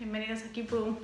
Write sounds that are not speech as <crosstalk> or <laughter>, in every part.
Bienvenidos a Kipu.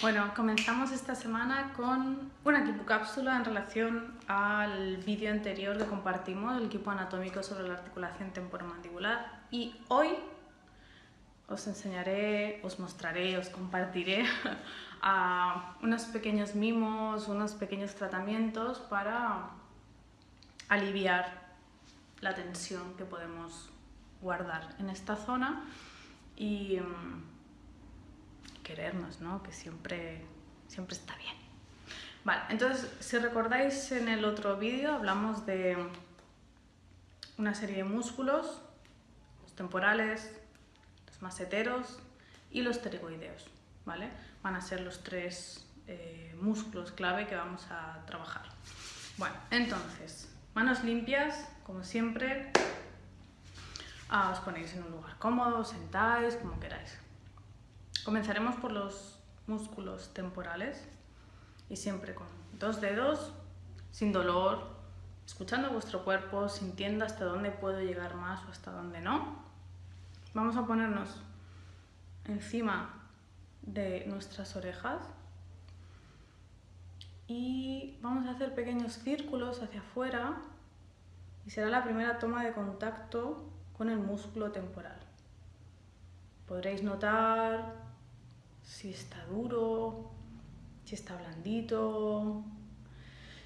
Bueno, comenzamos esta semana con una Kipu cápsula en relación al vídeo anterior que compartimos, el equipo anatómico sobre la articulación temporomandibular. Y hoy os enseñaré, os mostraré, os compartiré <laughs> a unos pequeños mimos, unos pequeños tratamientos para aliviar la tensión que podemos guardar en esta zona y mm, querernos, ¿no? que siempre, siempre está bien. Vale, entonces, si recordáis en el otro vídeo hablamos de una serie de músculos, los temporales, los maseteros y los pterigoideos, ¿vale? Van a ser los tres eh, músculos clave que vamos a trabajar. Bueno, entonces, manos limpias, como siempre, Ah, os ponéis en un lugar cómodo, sentáis, como queráis. Comenzaremos por los músculos temporales y siempre con dos dedos, sin dolor, escuchando vuestro cuerpo, sintiendo hasta dónde puedo llegar más o hasta dónde no. Vamos a ponernos encima de nuestras orejas y vamos a hacer pequeños círculos hacia afuera y será la primera toma de contacto con el músculo temporal. Podréis notar si está duro, si está blandito,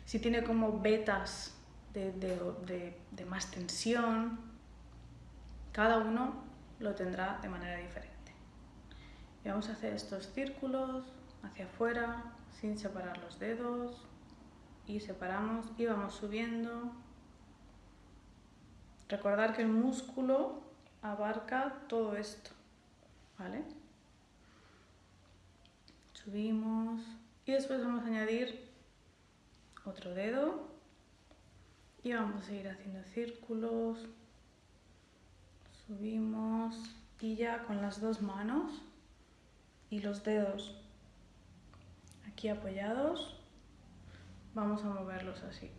si tiene como vetas de, más tensión. Cada uno lo tendrá de manera diferente. Y vamos a hacer estos círculos hacia afuera sin separar los dedos y separamos y vamos subiendo Recordar que el músculo abarca todo esto, ¿vale? Subimos y después vamos a añadir otro dedo y vamos a ir haciendo círculos, subimos y ya con las dos manos y los dedos aquí apoyados vamos a moverlos así.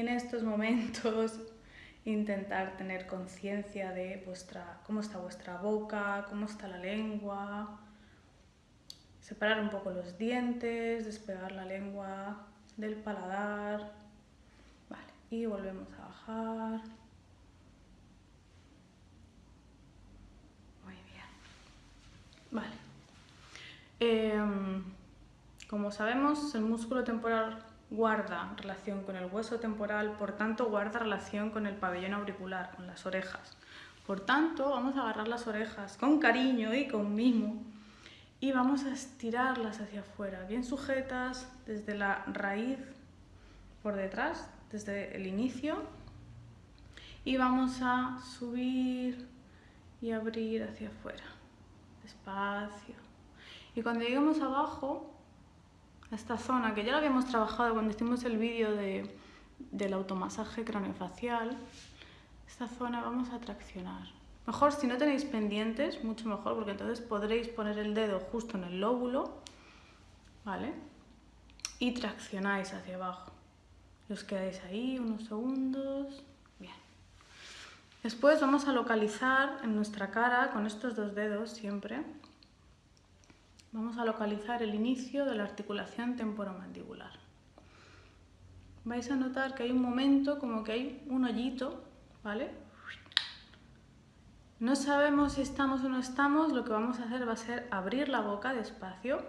en estos momentos intentar tener conciencia de vuestra, cómo está vuestra boca, cómo está la lengua, separar un poco los dientes, despegar la lengua del paladar, vale, y volvemos a bajar. Muy bien. Vale. Em, como sabemos, el músculo temporal guarda relación con el hueso temporal, por tanto guarda relación con el pabellón auricular, con las orejas. Por tanto, vamos a agarrar las orejas con cariño y con mimo y vamos a estirarlas hacia afuera, bien sujetas desde la raíz por detrás, desde el inicio y vamos a subir y abrir hacia afuera, despacio. Y cuando lleguemos abajo, esta zona, que ya lo habíamos trabajado cuando hicimos el vídeo de, del automasaje craneofacial, esta zona vamos a traccionar. Mejor si no tenéis pendientes, mucho mejor, porque entonces podréis poner el dedo justo en el lóbulo, ¿vale? Y traccionáis hacia abajo. Y os quedáis ahí unos segundos. Bien. Después vamos a localizar en nuestra cara, con estos dos dedos siempre, Vamos a localizar el inicio de la articulación temporomandibular. Vais a notar que hay un momento como que hay un hoyito, ¿vale? No sabemos si estamos o no estamos, lo que vamos a hacer va a ser abrir la boca despacio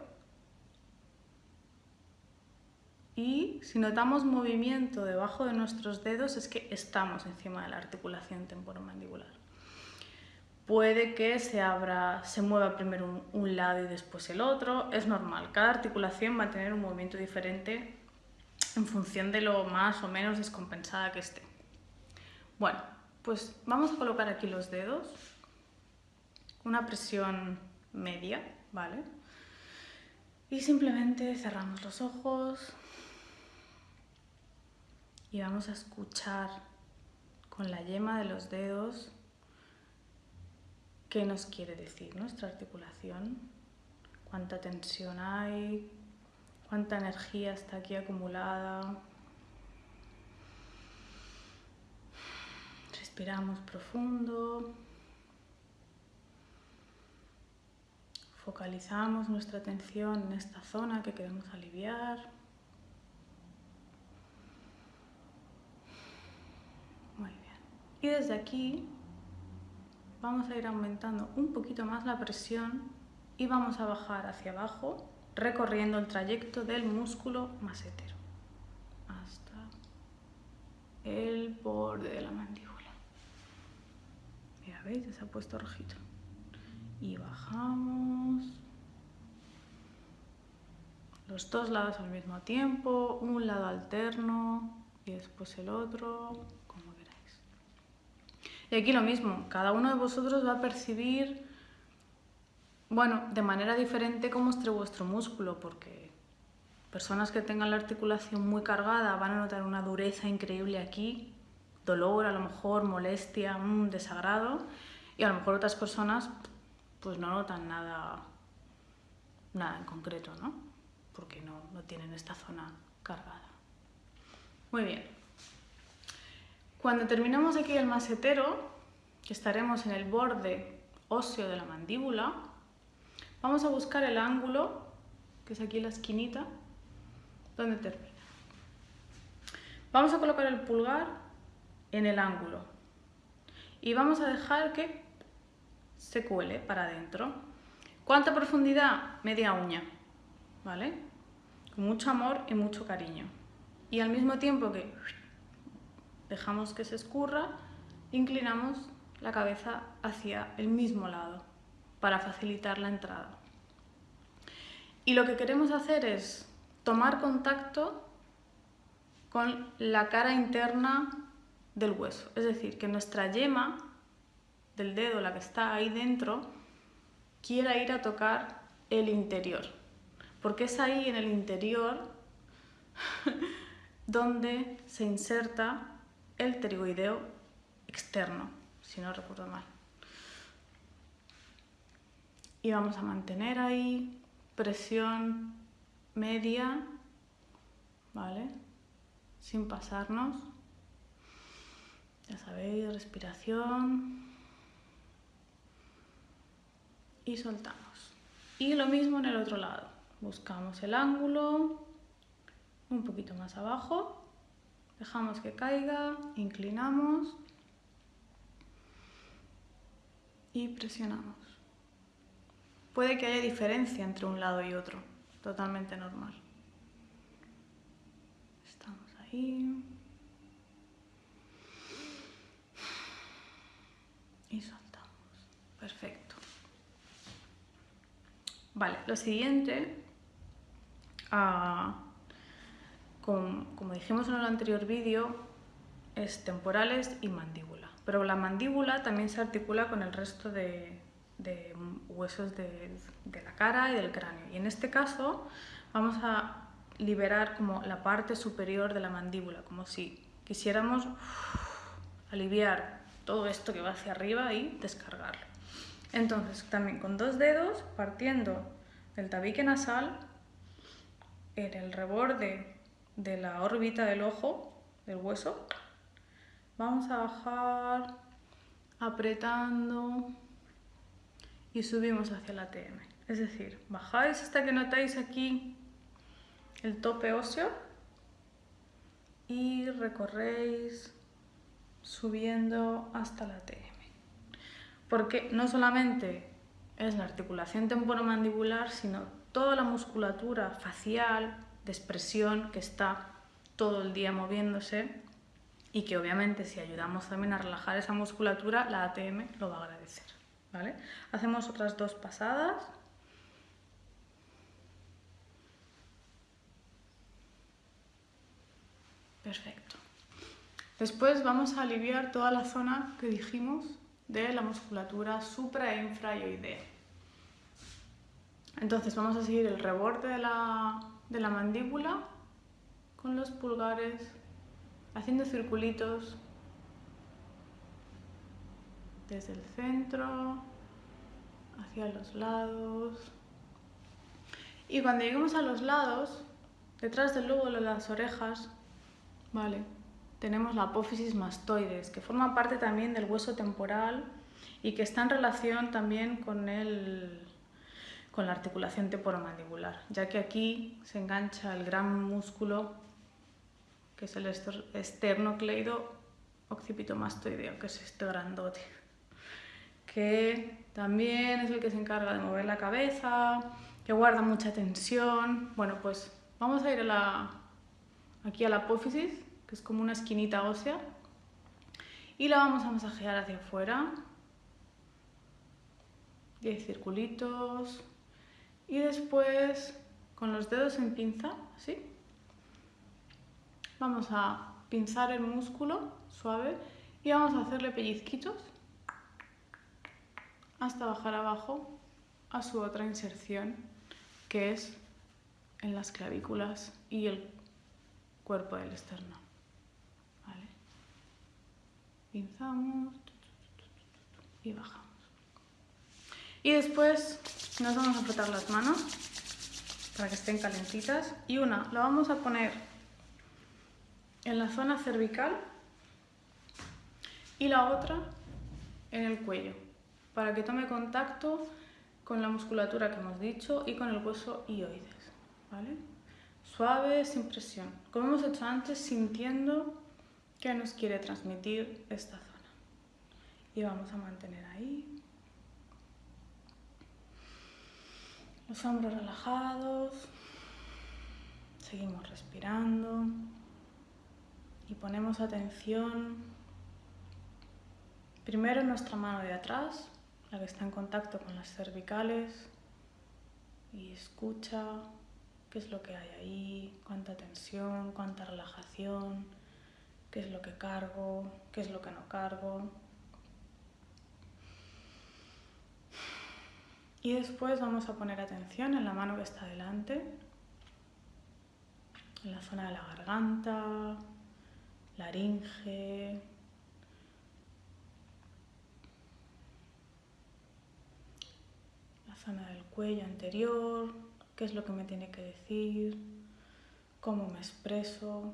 y si notamos movimiento debajo de nuestros dedos es que estamos encima de la articulación temporomandibular puede que se abra, se mueva primero un, lado y después el otro, es normal, cada articulación va a tener un movimiento diferente en función de lo más o menos descompensada que esté. Bueno, pues vamos a colocar aquí los dedos, una presión media, ¿vale? Y simplemente cerramos los ojos y vamos a escuchar con la yema de los dedos ¿Qué nos quiere decir nuestra articulación? ¿Cuánta tensión hay? ¿Cuánta energía está aquí acumulada? Respiramos profundo. Focalizamos nuestra atención en esta zona que queremos aliviar. Muy bien. Y desde aquí vamos a ir aumentando un poquito más la presión y vamos a bajar hacia abajo recorriendo el trayecto del músculo masetero hasta el borde de la mandíbula. Ya veis, se ha puesto rojito. Y bajamos los dos lados al mismo tiempo, un lado alterno y después el otro. Y aquí lo mismo, cada uno de vosotros va a percibir bueno, de manera diferente cómo esté vuestro músculo, porque personas que tengan la articulación muy cargada van a notar una dureza increíble aquí, dolor, a lo mejor molestia, un desagrado, y a lo mejor otras personas pues no notan nada, nada en concreto, ¿no? Porque no, no tienen esta zona cargada. Muy bien. Cuando terminemos aquí el masetero, que estaremos en el borde óseo de la mandíbula, Vamos a buscar el ángulo, que es aquí la esquinita, donde termina. Vamos a colocar el pulgar en el ángulo y vamos a dejar que se cuele para adentro. ¿Cuánta profundidad? Media uña, ¿vale? Con mucho amor y mucho cariño. Y al mismo tiempo que dejamos que se escurra, inclinamos la cabeza hacia el mismo lado para facilitar la entrada. Y lo que queremos hacer es tomar contacto con la cara interna del hueso, es decir, que nuestra yema del dedo, la que está ahí dentro, quiera ir a tocar el interior, porque es ahí en el interior <laughs> donde se inserta el pterigoideo externo, si no recuerdo mal y vamos a mantener ahí presión media, ¿vale? Sin pasarnos. Ya sabéis, respiración. Y soltamos. Y lo mismo en el otro lado. Buscamos el ángulo, un poquito más abajo, dejamos que caiga, inclinamos y presionamos. Puede que haya diferencia entre un lado y otro, totalmente normal. Estamos ahí. Y soltamos. Perfecto. Vale, lo siguiente, ah, como dijimos en el anterior vídeo, es temporales y mandíbula. Pero la mandíbula también se articula con el resto de, huesos de, la cara y del cráneo. Y en este caso vamos a liberar como la parte superior de la mandíbula, como si quisiéramos aliviar todo esto que va hacia arriba y descargarlo. Entonces, también con dos dedos, partiendo del tabique nasal, en el reborde de la órbita del ojo, del hueso, vamos a bajar apretando y subimos hacia la TM. Es decir, bajáis hasta que notáis aquí el tope óseo y recorréis subiendo hasta la TM. Porque no solamente es la articulación temporomandibular, sino toda la musculatura facial, de expresión, que está todo el día moviéndose y que obviamente si ayudamos también a relajar esa musculatura, la ATM lo va a agradecer. Hacemos otras dos pasadas. Perfecto. Después vamos a aliviar toda la zona que dijimos de la musculatura supra e infrayoidea. Entonces vamos a seguir el reborde de la, de la mandíbula con los pulgares haciendo circulitos desde el centro hacia los lados. Y cuando lleguemos a los lados, detrás del lóbulo de las orejas, ¿vale? tenemos la apófisis mastoides, que forma parte también del hueso temporal y que está en relación también con, el, con la articulación temporomandibular, ya que aquí se engancha el gran músculo que es el esternocleido occipitomastoideo, que es este grandote, que también es el que se encarga de mover la cabeza, que guarda mucha tensión. Bueno, pues vamos a ir a la, aquí a la apófisis, que es como una esquinita ósea, y la vamos a masajear hacia afuera. 10 circulitos. Y después, con los dedos en pinza, ¿sí? Vamos a pinzar el músculo suave y vamos a hacerle pellizquitos hasta bajar abajo a su otra inserción que es en las clavículas y el cuerpo del externo. Pinzamos y bajamos. Y después nos vamos a frotar las manos para que estén calentitas y una la vamos a poner en la zona cervical y la otra en el cuello, para que tome contacto con la musculatura que hemos dicho y con el hueso ioides. ¿vale? Suave, sin presión. Como hemos hecho antes, sintiendo que nos quiere transmitir esta zona. Y vamos a mantener ahí. Los hombros relajados. Seguimos respirando y ponemos atención primero en nuestra mano de atrás, la que está en contacto con las cervicales y escucha qué es lo que hay ahí, cuánta tensión, cuánta relajación, qué es lo que cargo, qué es lo que no cargo. Y después vamos a poner atención en la mano que está delante, en la zona de la garganta, laringe, la zona del cuello anterior, qué es lo que me tiene que decir, cómo me expreso,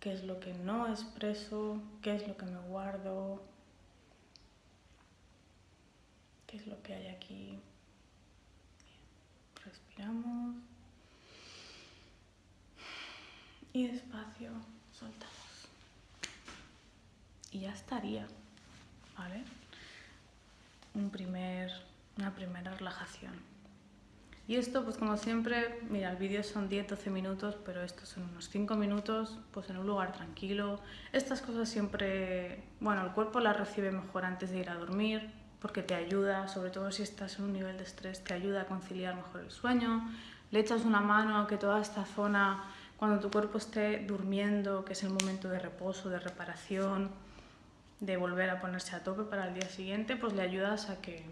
qué es lo que no expreso, qué es lo que me guardo, qué es lo que hay aquí. Y despacio soltamos y ya estaría, ¿vale? Un primer, una primera relajación. Y esto, pues como siempre, mira, el vídeo son 10-12 minutos, pero estos son unos 5 minutos, pues en un lugar tranquilo. Estas cosas siempre, bueno, el cuerpo las recibe mejor antes de ir a dormir, porque te ayuda, sobre todo si estás en un nivel de estrés, te ayuda a conciliar mejor el sueño. Le echas una mano a que toda esta zona, cuando tu cuerpo esté durmiendo, que es el momento de reposo, de reparación, de volver a ponerse a tope para el día siguiente, pues le ayudas a que,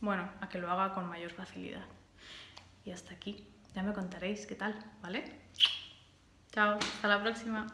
bueno, a que lo haga con mayor facilidad. Y hasta aquí. Ya me contaréis qué tal, ¿vale? Chao, hasta la próxima.